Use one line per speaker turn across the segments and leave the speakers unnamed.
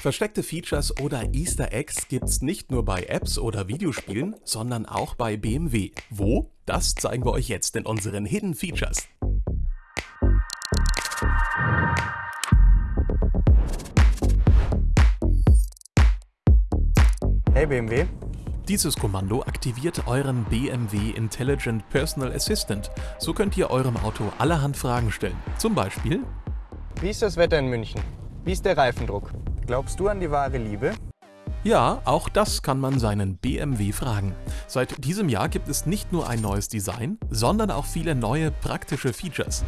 Versteckte Features oder Easter Eggs gibt's nicht nur bei Apps oder Videospielen, sondern auch bei BMW. Wo? Das zeigen wir euch jetzt in unseren Hidden Features.
Hey BMW.
Dieses Kommando aktiviert euren BMW Intelligent Personal Assistant. So könnt ihr eurem Auto allerhand Fragen stellen. Zum Beispiel,
Wie ist das Wetter in München? Wie ist der Reifendruck? Glaubst du an die wahre Liebe?
Ja, auch das kann man seinen BMW fragen. Seit diesem Jahr gibt es nicht nur ein neues Design, sondern auch viele neue praktische Features.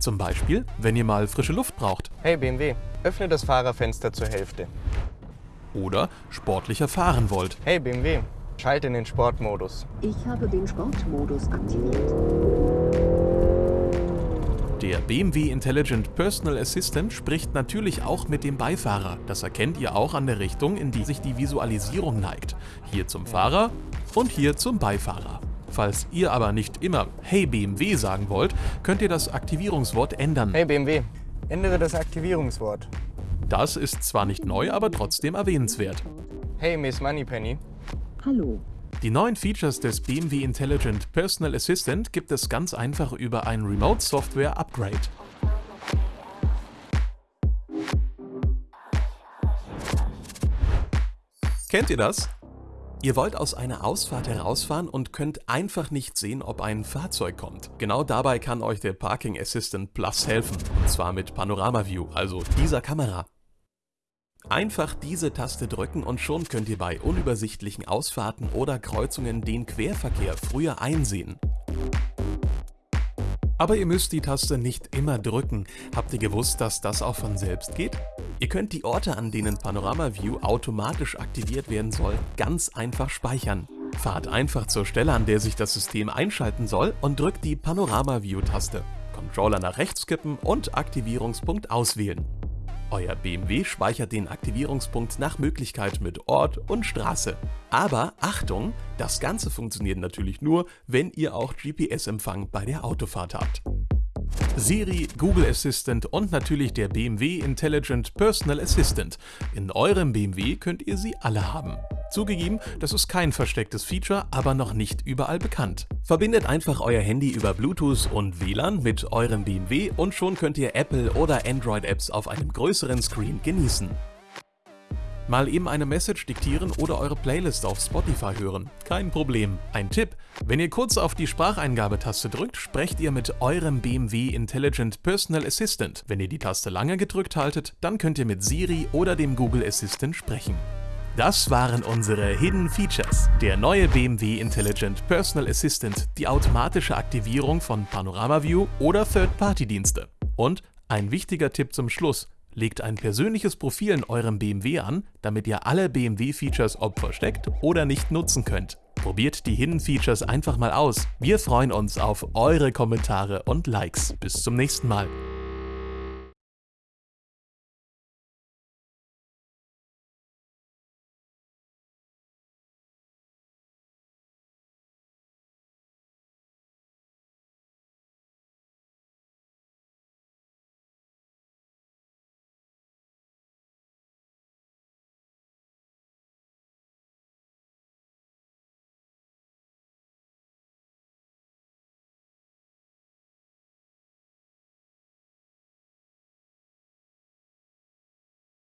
Zum Beispiel, wenn ihr mal frische Luft braucht
Hey BMW, öffne das Fahrerfenster zur Hälfte.
oder sportlicher fahren wollt.
Hey BMW, schalte in den Sportmodus.
Ich habe den Sportmodus aktiviert.
Der BMW Intelligent Personal Assistant spricht natürlich auch mit dem Beifahrer. Das erkennt ihr auch an der Richtung, in die sich die Visualisierung neigt. Hier zum Fahrer und hier zum Beifahrer. Falls ihr aber nicht immer Hey BMW sagen wollt, könnt ihr das Aktivierungswort ändern.
Hey BMW, ändere das Aktivierungswort.
Das ist zwar nicht neu, aber trotzdem erwähnenswert.
Hey Miss Moneypenny.
Hallo.
Die neuen Features des BMW Intelligent Personal Assistant gibt es ganz einfach über ein Remote Software Upgrade. Kennt ihr das? Ihr wollt aus einer Ausfahrt herausfahren und könnt einfach nicht sehen, ob ein Fahrzeug kommt. Genau dabei kann euch der Parking Assistant Plus helfen, und zwar mit Panorama View, also dieser Kamera. Einfach diese Taste drücken und schon könnt ihr bei unübersichtlichen Ausfahrten oder Kreuzungen den Querverkehr früher einsehen. Aber ihr müsst die Taste nicht immer drücken. Habt ihr gewusst, dass das auch von selbst geht? Ihr könnt die Orte, an denen Panorama View automatisch aktiviert werden soll, ganz einfach speichern. Fahrt einfach zur Stelle, an der sich das System einschalten soll und drückt die Panorama View Taste. Controller nach rechts kippen und Aktivierungspunkt auswählen. Euer BMW speichert den Aktivierungspunkt nach Möglichkeit mit Ort und Straße. Aber Achtung, das Ganze funktioniert natürlich nur, wenn ihr auch GPS-Empfang bei der Autofahrt habt. Siri, Google Assistant und natürlich der BMW Intelligent Personal Assistant. In eurem BMW könnt ihr sie alle haben. Zugegeben, das ist kein verstecktes Feature, aber noch nicht überall bekannt. Verbindet einfach euer Handy über Bluetooth und WLAN mit eurem BMW und schon könnt ihr Apple oder Android Apps auf einem größeren Screen genießen. Mal eben eine Message diktieren oder eure Playlist auf Spotify hören. Kein Problem. Ein Tipp, wenn ihr kurz auf die Spracheingabetaste drückt, sprecht ihr mit eurem BMW Intelligent Personal Assistant. Wenn ihr die Taste lange gedrückt haltet, dann könnt ihr mit Siri oder dem Google Assistant sprechen. Das waren unsere Hidden Features. Der neue BMW Intelligent Personal Assistant, die automatische Aktivierung von Panorama View oder Third-Party-Dienste. Und ein wichtiger Tipp zum Schluss. Legt ein persönliches Profil in eurem BMW an, damit ihr alle BMW-Features ob versteckt oder nicht nutzen könnt. Probiert die Hidden Features einfach mal aus. Wir freuen uns auf eure Kommentare und Likes. Bis zum nächsten Mal.